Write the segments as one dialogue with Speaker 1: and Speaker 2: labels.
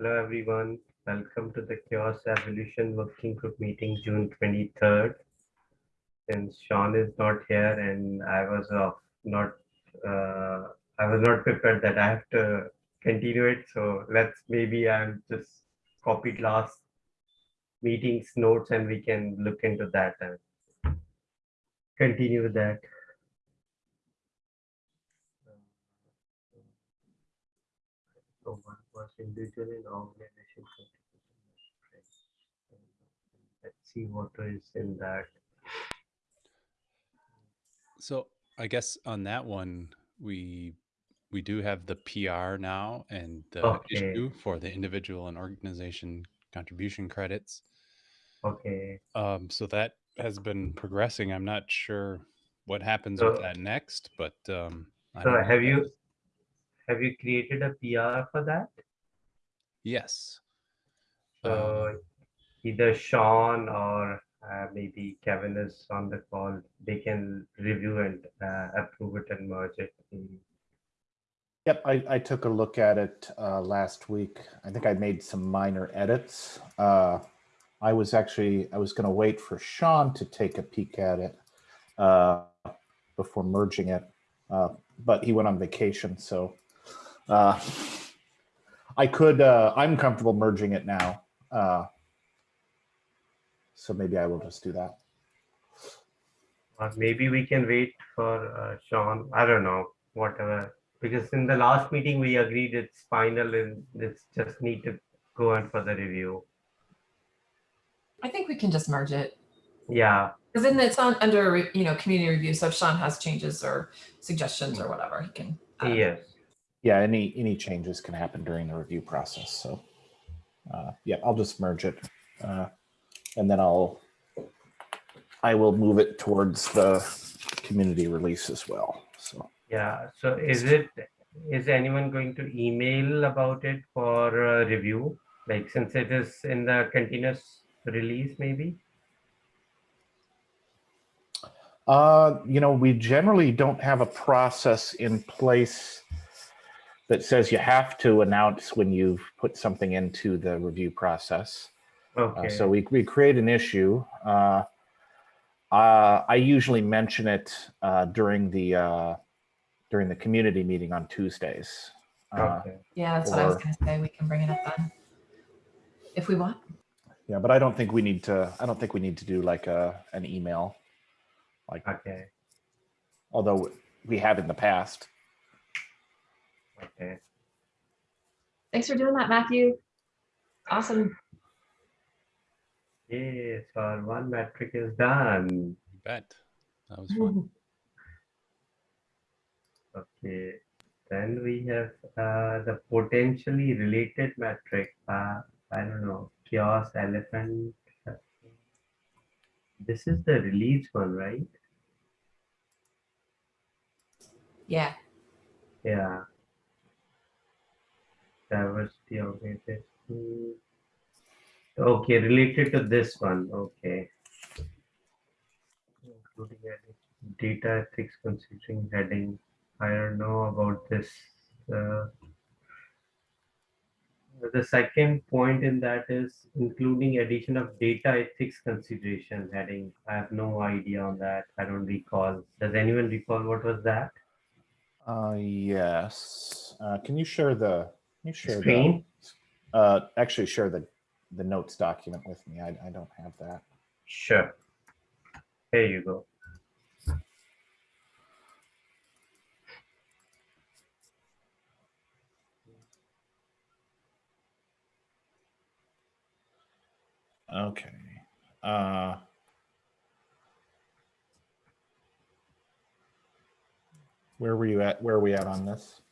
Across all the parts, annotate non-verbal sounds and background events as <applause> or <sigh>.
Speaker 1: Hello, everyone. Welcome to the CHAOSS Evolution Working Group meeting, June 23rd. Since Sean is not here and I was off, not, uh, I was not prepared that I have to continue it. So let's maybe I'm just copied last meeting's notes and we can look into that and continue that. So one was individual and organization. contribution. Let's see what is in that.
Speaker 2: So I guess on that one, we we do have the PR now and the
Speaker 1: Okay.
Speaker 2: issue for the individual and organization contribution credits.
Speaker 1: Okay,
Speaker 2: Um, so that has been progressing. I'm not sure what happens with that next, but um, I
Speaker 1: so have you, have you created a PR for that?
Speaker 2: Yes. Um,
Speaker 1: So either Sean or uh, maybe Kevin is on the call, they can review and uh, approve it and merge it.
Speaker 3: Yep, I, I took a look at it uh, last week. I think I made some minor edits. Uh, I was actually, I was going to wait for Sean to take a peek at it uh, before merging it, uh, but he went on vacation, so uh, I could, uh, I'm comfortable merging it now. Uh, so maybe I will just do that.
Speaker 1: Or maybe we can wait for uh, Sean, I don't know, whatever. Because in the last meeting, we agreed it's final and it's just need to go on for the review.
Speaker 4: I think we can just merge it.
Speaker 1: Yeah,
Speaker 4: Because then it's on under, you know, community review. So if Sean has changes or suggestions or whatever, he can. add.
Speaker 1: yes.
Speaker 3: Yeah, any, any changes can happen during the review process, so. Uh, yeah, I'll just merge it. Uh, and then I'll, I will move it towards the community release as well, so.
Speaker 1: Yeah, so is it, is anyone going to email about it for uh, review? Like since it is in the continuous release, maybe?
Speaker 3: Uh, you know, we generally don't have a process in place that says you have to announce when you've put something into the review process. Uh,
Speaker 1: Okay,
Speaker 3: so we, we create an issue. Uh, uh, I usually mention it uh, during the uh, during the community meeting on Tuesdays. Uh,
Speaker 1: okay,
Speaker 4: Yeah, that's what I was gonna say. We can bring it up then. If we want.
Speaker 3: yeah, but I don't think we need to. I don't think we need to do like a an email, like
Speaker 1: okay,
Speaker 3: although we have in the past.
Speaker 1: Okay.
Speaker 4: Thanks for doing that, Matthew. Awesome.
Speaker 1: Yes, our one metric is done.
Speaker 2: you bet. That was fun. <laughs>
Speaker 1: Okay, then we have uh, the potentially related metric. Uh, I don't know, chaos elephant. This is the release one, right?
Speaker 4: Yeah.
Speaker 1: Yeah. Diversity organization. Okay, related to this one. Okay. Including data ethics considering heading. I don't know about this. Uh, the second point in that is including addition of data ethics consideration heading. I have no idea on that. I don't recall. Does anyone recall what was that?
Speaker 3: Uh, yes. Uh, can you share the? You share
Speaker 1: Screen?
Speaker 3: the? Uh, actually, share the the notes document with me. I I don't have that.
Speaker 1: Sure. Here you go.
Speaker 3: Okay. Uh, where were you at? Where are we at on this?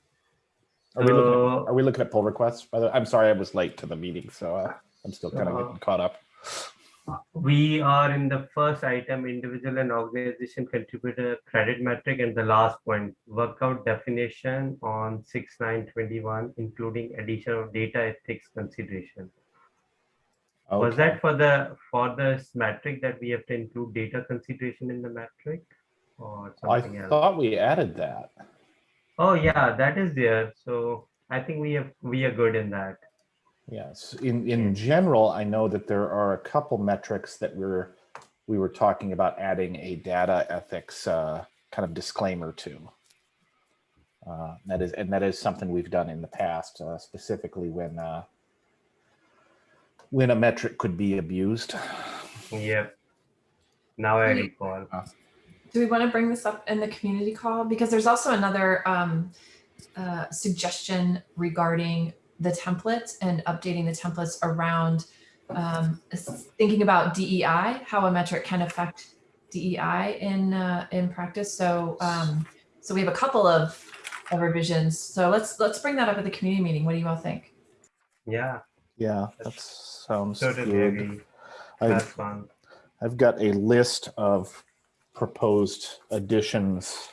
Speaker 3: Are we looking at, are we looking at pull requests? By the, way, I'm sorry, I was late to the meeting, so uh, I'm still kind of
Speaker 1: So-
Speaker 3: getting caught up.
Speaker 1: We are in the first item, individual and organization contributor credit metric, and the last point, workout definition on six nine twenty-one, including addition of data ethics consideration. Was that for the, for this metric that we have to include data consideration in the metric? Or
Speaker 3: I
Speaker 1: something else?
Speaker 3: I thought we added that.
Speaker 1: Oh, yeah, that is there. So I think we have, we are good in that.
Speaker 3: Yes, in, in general, I know that there are a couple metrics that we're, we were talking about adding a data ethics uh, kind of disclaimer to. Uh, That is, and that is something we've done in the past, uh, specifically when uh, when a metric could be abused.
Speaker 1: Yep. Now I recall.
Speaker 4: Do we want to bring this up in the community call? Because there's also another um, uh, suggestion regarding the templates and updating the templates around um, thinking about DEI, how a metric can affect DEI in uh, in practice. So um, so we have a couple of, of revisions. So let's let's bring that up at the community meeting. What do you all think?
Speaker 1: Yeah,
Speaker 3: Yeah, that sounds
Speaker 1: totally
Speaker 3: good.
Speaker 1: agree.
Speaker 3: I-
Speaker 1: That's fun.
Speaker 3: I've got a list of proposed additions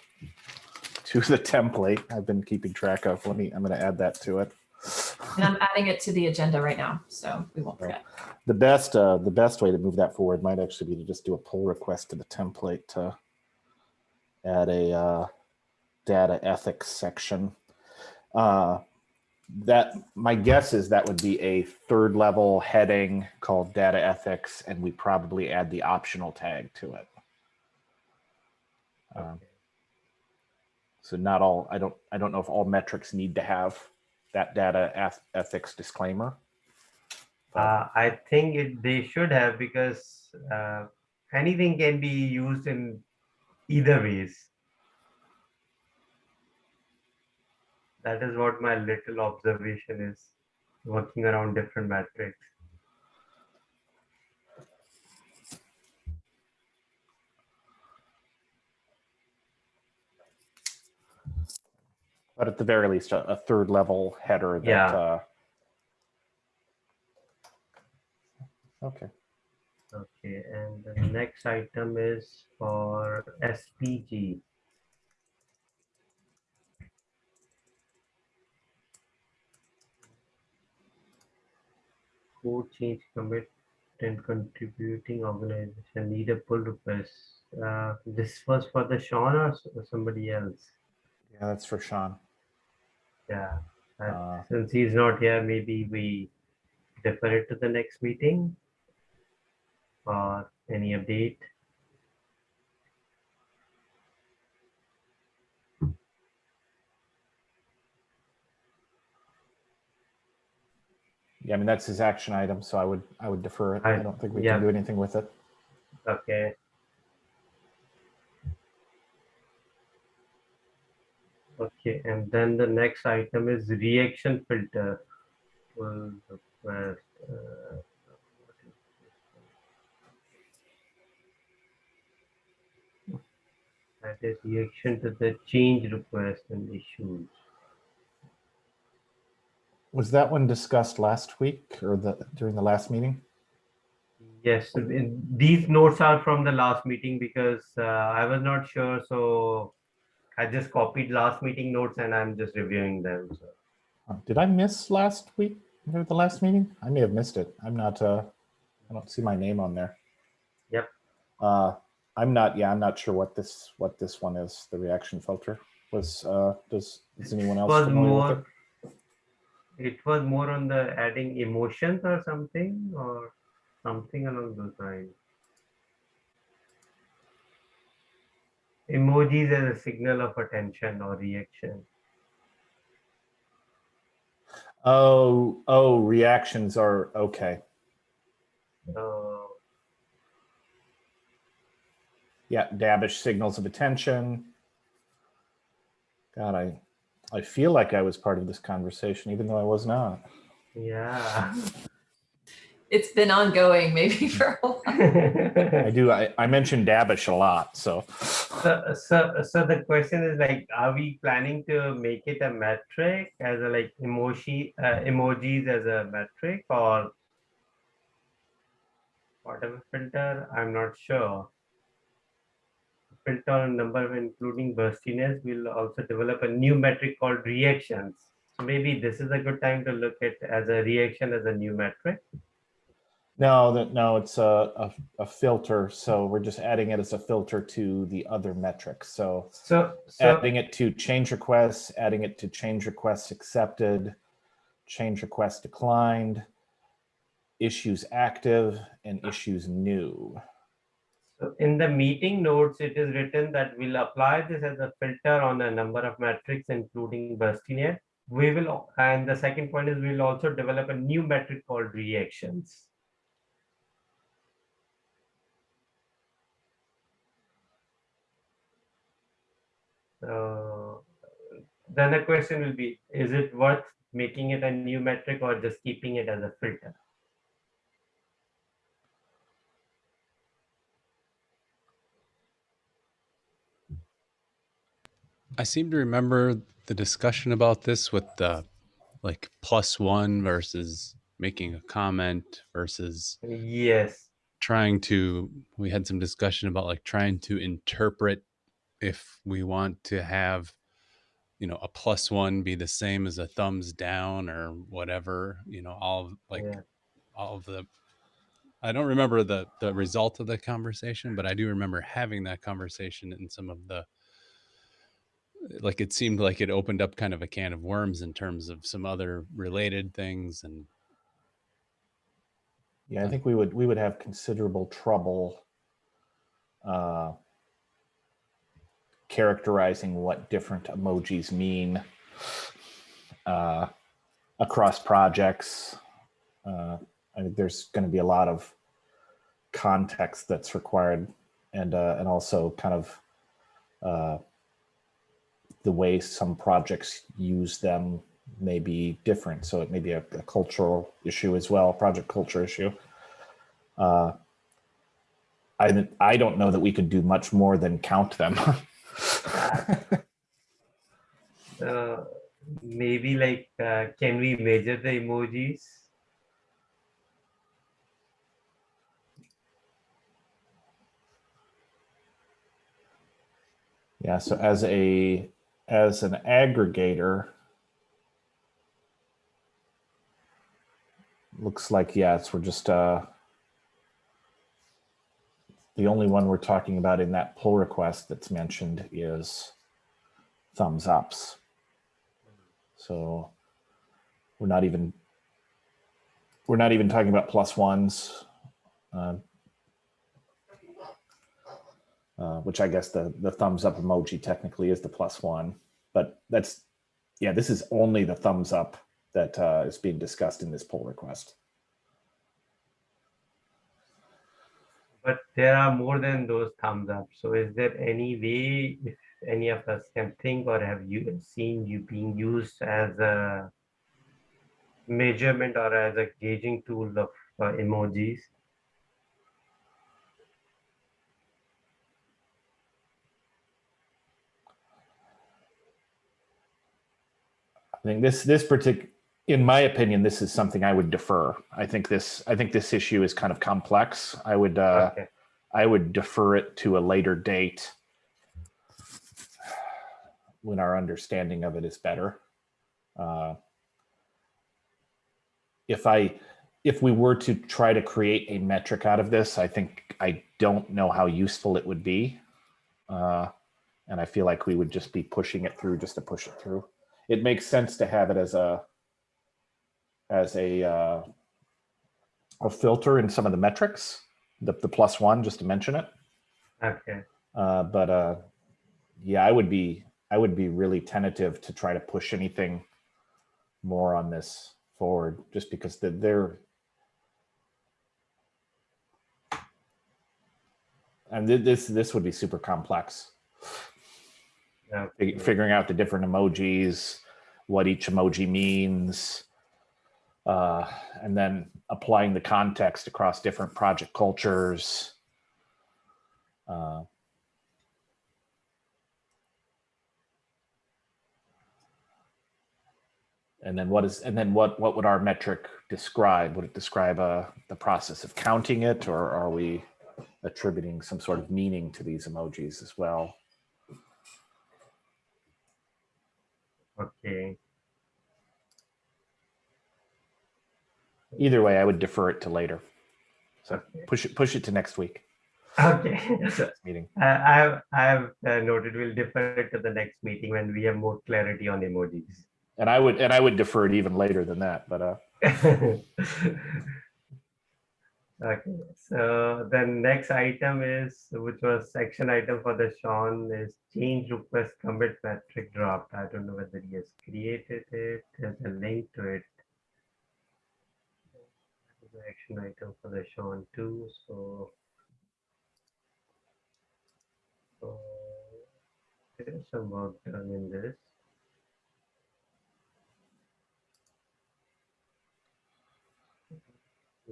Speaker 3: to the template I've been keeping track of. Let me, I'm going to add that to it.
Speaker 4: And I'm adding it to the agenda right now, so we won't forget.
Speaker 3: The best, uh, the best way to move that forward might actually be to just do a pull request to the template to add a uh, data ethics section. Uh, that my guess is that would be a third level heading called data ethics, and we probably add the optional tag to it. Um, so not all, I don't, I don't know if all metrics need to have that data ethics disclaimer.
Speaker 1: Uh, I think it, they should have because uh, anything can be used in either ways. That is what my little observation is, working around different metrics.
Speaker 3: But at the very least, a, a third level header that,
Speaker 1: Yeah.
Speaker 3: uh. Okay,
Speaker 1: Okay, and the next item is for SPG. Code change commit and contributing organization need a pull request. Uh, this was for the Sean or or somebody else?
Speaker 3: yeah, that's for Sean.
Speaker 1: Yeah, uh,
Speaker 3: Uh,
Speaker 1: since he's not here, maybe we defer it to the next meeting. Or any update?
Speaker 3: Yeah, I mean, that's his action item, so I would, I would defer it. I
Speaker 1: I-
Speaker 3: don't think we
Speaker 1: yeah.
Speaker 3: can do anything with it.
Speaker 1: Okay. Okay, and then the next item is reaction filter. Pull uh, what is this one? That is reaction to the change request and issues.
Speaker 3: Was that one discussed last week or the, during the last meeting?
Speaker 1: Yes, these notes are from the last meeting because uh, I was not sure, so I just copied last meeting notes and I'm just reviewing them. So.
Speaker 3: Uh, Did I miss last week the last meeting? I may have missed it. I'm not, uh, I don't see my name on there.
Speaker 1: Yep.
Speaker 3: Uh, I'm not, yeah, I'm not sure what this, what this one is, the reaction filter was, uh, does, is anyone else
Speaker 1: was
Speaker 3: with it?
Speaker 1: more it was more on the adding emotions or something or something along those lines emojis as a signal of attention or reaction
Speaker 3: Oh, oh, reactions are, okay.
Speaker 1: so
Speaker 3: Yeah, Dabbish signals of attention. God, I, I feel like I was part of this conversation, even though I was not.
Speaker 1: yeah <laughs>
Speaker 4: It's been ongoing maybe <laughs> for a while.
Speaker 3: I do, I, I mentioned Dabbish a lot, so.
Speaker 1: so, so so the question is like are we planning to make it a metric as a like emoji uh, emojis as a metric or whatever filter i'm not sure filter on number including burstiness we'll also develop a new metric called reactions so maybe this is a good time to look at as a reaction as a new metric
Speaker 3: No, that, no, it's a, a, a filter, so we're just adding it as a filter to the other metrics. So
Speaker 1: so so
Speaker 3: adding it to change requests, adding it to change requests accepted, change requests declined, issues active, and issues new.
Speaker 1: So in the meeting notes, it is written that we'll apply this as a filter on a number of metrics, including burstiness. We will, and the second point is we'll also develop a new metric called reactions. So then the question will be, is it worth making it a new metric or just keeping it as a filter?
Speaker 2: I seem to remember the discussion about this with the like plus one versus making a comment versus
Speaker 1: Yes,
Speaker 2: trying to we had some discussion about like trying to interpret if we want to have you know a plus one be the same as a thumbs down or whatever you know all of, like
Speaker 1: yeah.
Speaker 2: all of the i don't remember the the result of the conversation but i do remember having that conversation in some of the like it seemed like it opened up kind of a can of worms in terms of some other related things and
Speaker 3: Yeah, I think we would we would have considerable trouble uh, characterizing what different emojis mean uh, across projects. Uh, I think there's going to be a lot of context that's required, and uh, and also kind of uh, the way some projects use them may be different. So it may be a, a cultural issue as well, project culture issue. Uh, I I don't know that we could do much more than count them. <laughs>
Speaker 1: Uh, maybe like, uh, can we measure the emojis?
Speaker 3: yeah. So as a as an aggregator, looks like yes, we're just uh, the only one we're talking about in that pull request that's mentioned is thumbs ups. So we're not even we're not even talking about plus ones, uh, uh, which I guess the the thumbs up emoji technically is the plus one, but that's yeah, this is only the thumbs up that uh, is being discussed in this pull request.
Speaker 1: But there are more than those thumbs up. So is there any way, if any of us can think or have you seen you being used as a measurement or as a gauging tool of uh, emojis?
Speaker 3: I think this this particular, in my opinion, this is something I would defer. I think this I think this issue is kind of complex. I would uh,
Speaker 1: Okay,
Speaker 3: I would defer it to a later date when our understanding of it is better. Uh, if I if we were to try to create a metric out of this, I think I don't know how useful it would be. Uh, and I feel like we would just be pushing it through just to push it through. It makes sense to have it as a as a uh, a filter in some of the metrics, the, the plus one, just to mention it.
Speaker 1: okay,
Speaker 3: Uh, but uh, yeah, I would be I would be really tentative to try to push anything more on this forward, just because the, they're and thi- this this would be super complex.
Speaker 1: okay.
Speaker 3: Figuring out the different emojis, what each emoji means, uh, and then applying the context across different project cultures. Uh, and then what is and then what what would our metric describe? Would it describe uh, the process of counting it or are we attributing some sort of meaning to these emojis as well?
Speaker 1: Okay,
Speaker 3: either way i would defer it to later so
Speaker 1: Okay.
Speaker 3: push it push it to next week
Speaker 1: okay. <laughs>
Speaker 3: Next meeting
Speaker 1: I I have, I have uh, noted we'll defer it to the next meeting when we have more clarity on emojis.
Speaker 3: And I would, and I would defer it even later than that, but, uh, <laughs>
Speaker 1: Okay, so the next item is, which was section item for the Sean is change request commit metric dropped. I don't know whether he has created it. There's a link to it. The action item for the Sean too, so. So there's some work done in this.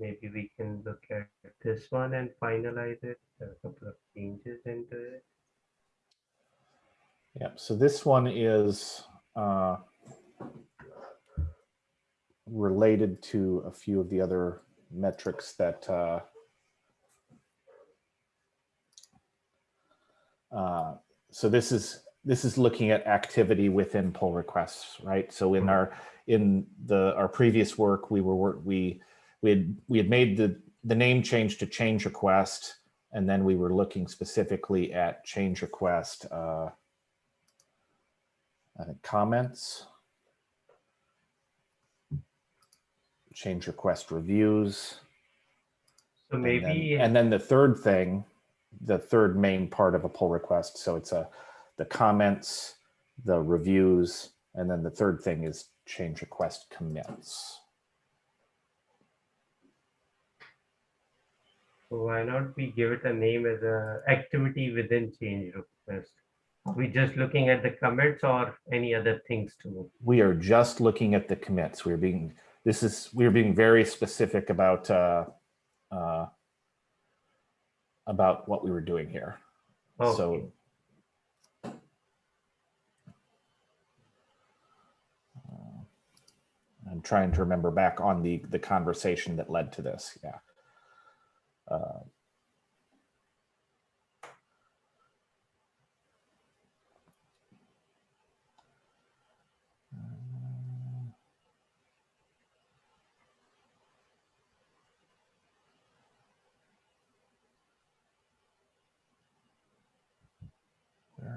Speaker 1: maybe we can look at this one and finalize it. There are a couple of changes into it.
Speaker 3: yeah, so this one is, uh, related to a few of the other metrics that, uh, uh, so this is, this is looking at activity within pull requests, right? So in our, in the, our previous work, we were, we, we had, we had made the, the name change to change request. And then we were looking specifically at change request, uh, think comments. Change request reviews.
Speaker 1: So
Speaker 3: and then-
Speaker 1: maybe,
Speaker 3: And then the third thing, the third main part of a pull request. So it's a, the comments, the reviews, and then the third thing is change request commits.
Speaker 1: why not we give it a name as a activity within change request? We just looking at the commits or any other things too?
Speaker 3: We are just looking at the commits. We're being, this is, we're being very specific about, uh, uh, about what we were doing here.
Speaker 1: Okay.
Speaker 3: So I'm trying to remember back on the, the conversation that led to this, yeah. Uh,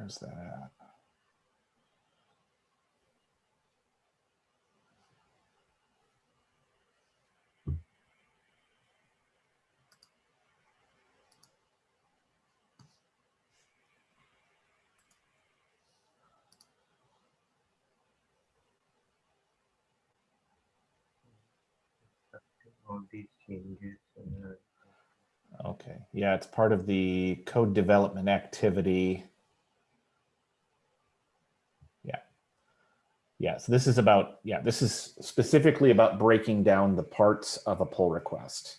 Speaker 3: Where is that at?
Speaker 1: All these changes.
Speaker 3: Okay, yeah, it's part of the code development activity. Yeah. Yeah, so this is about, yeah, this is specifically about breaking down the parts of a pull request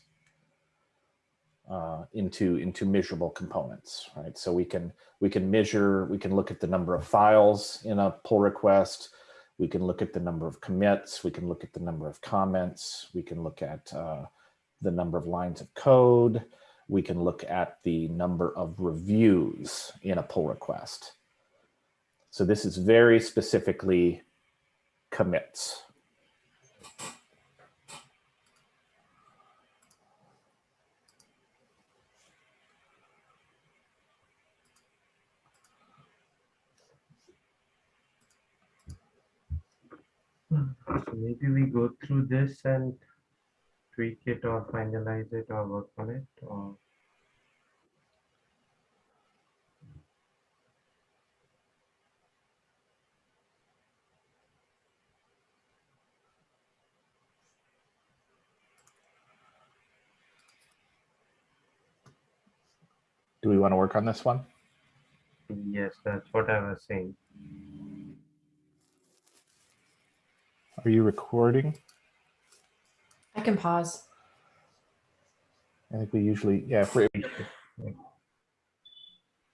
Speaker 3: uh, into, into measurable components, right? So we can, we can measure, we can look at the number of files in a pull request. We can look at the number of commits. We can look at the number of comments. We can look at uh, the number of lines of code. We can look at the number of reviews in a pull request. So this is very specifically commits.
Speaker 1: So maybe we go through this and tweak it or finalize it or work on it or.
Speaker 3: Do we want to work on this one?
Speaker 1: Yes, that's what I was saying.
Speaker 3: Are you recording?
Speaker 4: I can pause.
Speaker 3: I think we usually, yeah, if we,
Speaker 1: We should-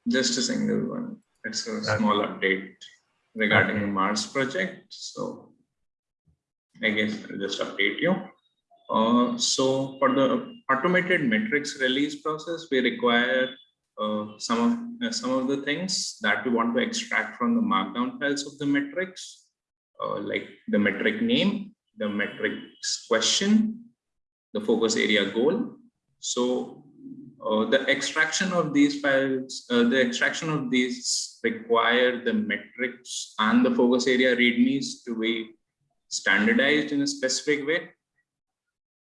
Speaker 5: Just a single one. It's a small update regarding
Speaker 1: Okay.
Speaker 5: Mars project. So I guess I'll just update you. Uh, so for the automated metrics release process, we require uh, some of uh, some of the things that we want to extract from the markdown files of the metrics, uh, like the metric name, the metrics question, the focus area goal. So uh, the extraction of these files, uh, the extraction of these require the metrics and the focus area readmes to be standardized in a specific way.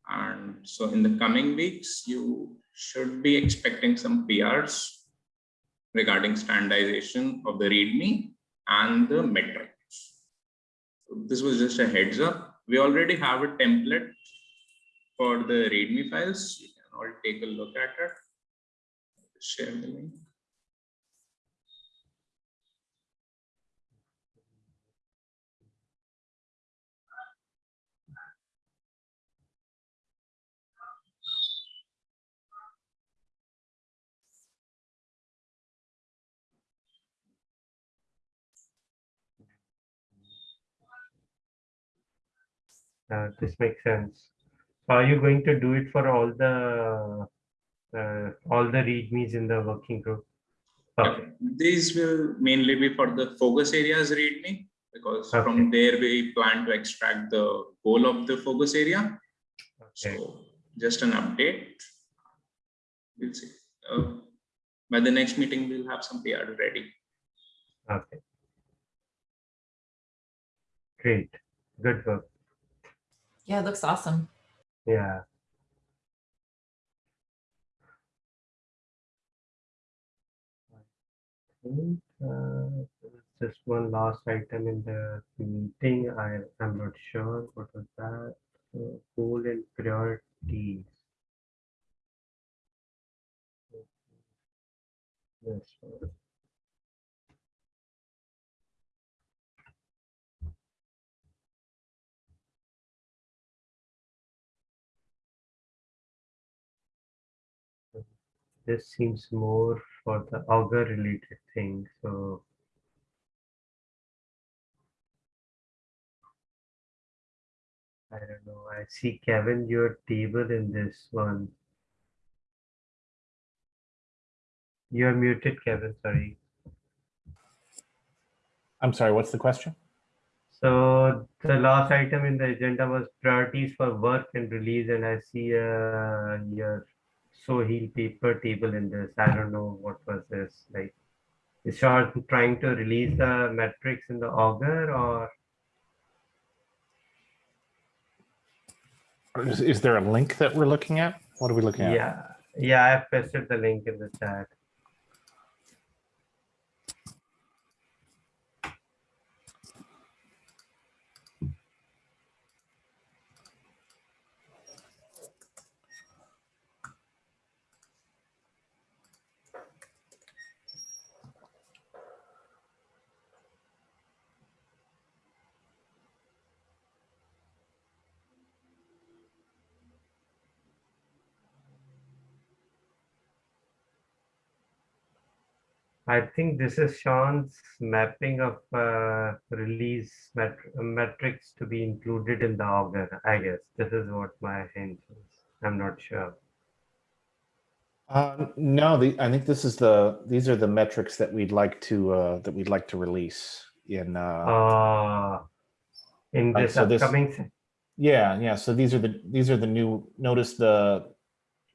Speaker 5: And so in the coming weeks, you should be expecting some PRs regarding standardization of the README and the metrics. So This was just a heads up. We already have a template for the README files. You can all take a look at it. Share the link.
Speaker 1: Uh, this makes sense. So Are you going to do it for all the, uh, all the readmes in the working group? Okay,
Speaker 5: These will mainly be for the focus areas README, because
Speaker 1: Okay.
Speaker 5: from there we plan to extract the goal of the focus area.
Speaker 1: okay,
Speaker 5: So just an update. We'll see. Uh, By the next meeting, we'll have some PR ready.
Speaker 1: okay. Great, good work,
Speaker 4: Yeah, it looks awesome.
Speaker 1: yeah. uh, Just one last item in the meeting, I am not sure what was that, Uh, goal and priorities. This This seems more for the Augur related thing, so. I don't know, I see Kevin, your table in this one. You're muted, Kevin, sorry.
Speaker 3: I'm sorry, what's the question?
Speaker 1: So the last item in the agenda was priorities for work and release, and I see uh, your Soheil paper table in this. I don't know what was this like. Is Sean trying to release the metrics in the Augur or
Speaker 3: Or Is, is there a link that we're looking at? What are we looking at?
Speaker 1: yeah, yeah, I've pasted the link in the chat. I think this is Sean's mapping of uh, release met metrics to be included in the Augur. I guess this is what my hint is. I'm not sure.
Speaker 3: Uh, no, the, I think this is the, these are the metrics that we'd like to, uh, that we'd like to release in, uh,
Speaker 1: Uh, in
Speaker 3: Right,
Speaker 1: this
Speaker 3: so this-
Speaker 1: upcoming, se-
Speaker 3: yeah, yeah. So these are the, these are the new, notice the,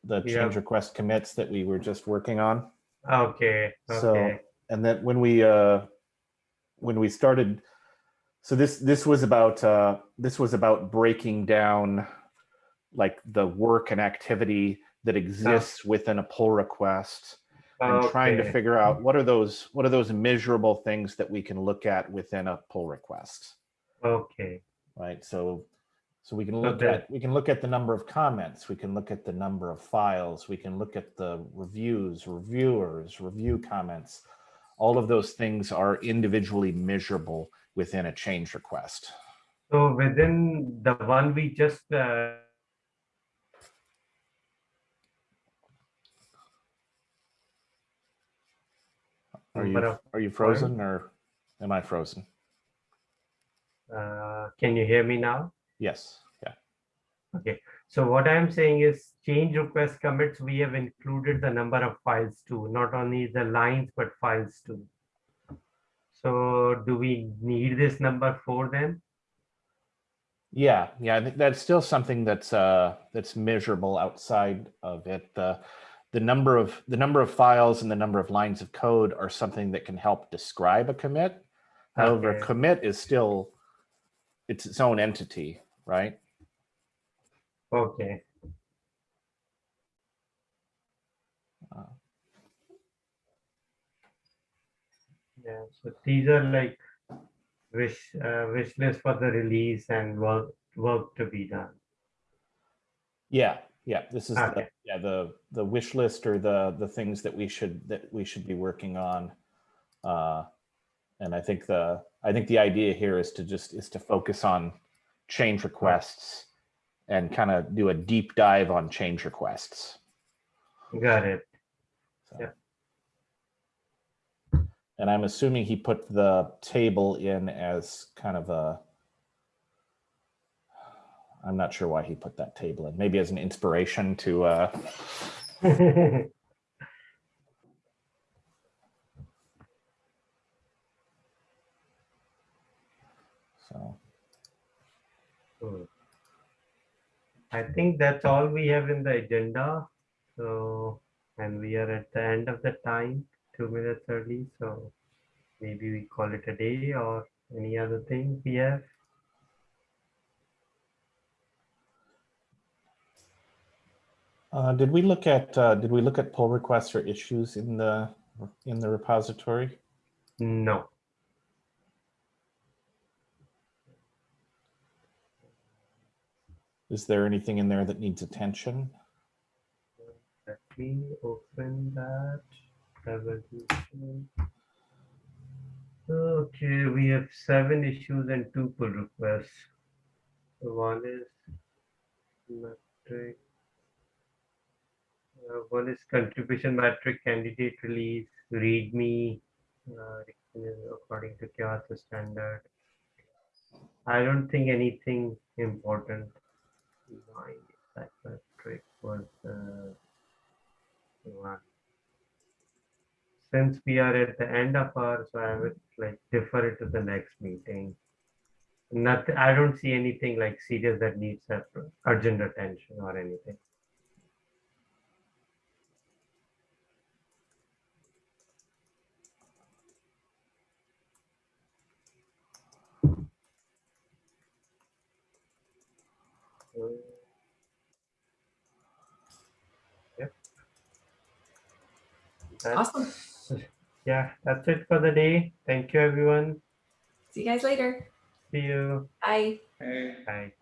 Speaker 3: the
Speaker 1: Yeah.
Speaker 3: change request commits that we were just working on.
Speaker 1: Okay,
Speaker 3: So, and then when we, uh, when we started, so this, this was about, uh, this was about breaking down like the work and activity that exists within a pull request and trying to figure out what are those, what are those measurable things that we can look at within a pull request,
Speaker 1: okay,
Speaker 3: right? So, so we can look
Speaker 1: the-
Speaker 3: at, we can look at the number of comments, we can look at the number of files, we can look at the reviews, reviewers, review comments. All of those things are individually measurable within a change request.
Speaker 1: So within the one we just uh,
Speaker 3: Are you, are you frozen or am I frozen?
Speaker 1: uh, can you hear me now?
Speaker 3: Yes, yeah.
Speaker 1: Okay, so what I'm saying is change request commits, we have included the number of files too, not only the lines, but files too. So do we need this number four then?
Speaker 3: Yeah, yeah, I think that's still something that's uh that's measurable outside of it. The the number of the number of files and the number of lines of code are something that can help describe a commit. However,
Speaker 1: Okay.
Speaker 3: commit is still it's its own entity, right?
Speaker 1: Okay.
Speaker 3: Uh.
Speaker 1: Yeah, so these are like wish, uh, wish list for the release and work, work to be done.
Speaker 3: Yeah, yeah, this is the, yeah, the, the wish list or the, the things that we should, that we should be working on. Uh, And I think the, I think the idea here is to just, is to focus on change requests and kind of do a deep dive on change requests.
Speaker 1: Got it.
Speaker 3: So.
Speaker 1: Yeah.
Speaker 3: And I'm assuming he put the table in as kind of a, I'm not sure why he put that table in, maybe as an inspiration to, uh, <laughs> so.
Speaker 1: Hmm. I think that's all we have in the agenda. So, and we are at the end of the time, two minutes early. So maybe we call it a day or any other thing we have.
Speaker 3: Uh, did we look at, uh, did we look at pull requests or issues in the, in the repository?
Speaker 1: No.
Speaker 3: Is there anything in there that needs attention?
Speaker 1: Let me open that. Evolution. Okay, we have seven issues and two pull requests. One is metric. uh, One is contribution metric candidate release, readme, uh, according to CHAOSS standard. I don't think anything important. Metric was uh, one. Since we are at the end of our, so I would like defer it to the next meeting. Nothing, I don't see anything like serious that needs uh, urgent attention or anything. That's-
Speaker 4: Awesome.
Speaker 1: Yeah, that's it for the day. Thank you, everyone.
Speaker 4: See you guys later.
Speaker 1: See you.
Speaker 4: Bye.
Speaker 5: Hey.
Speaker 1: Bye.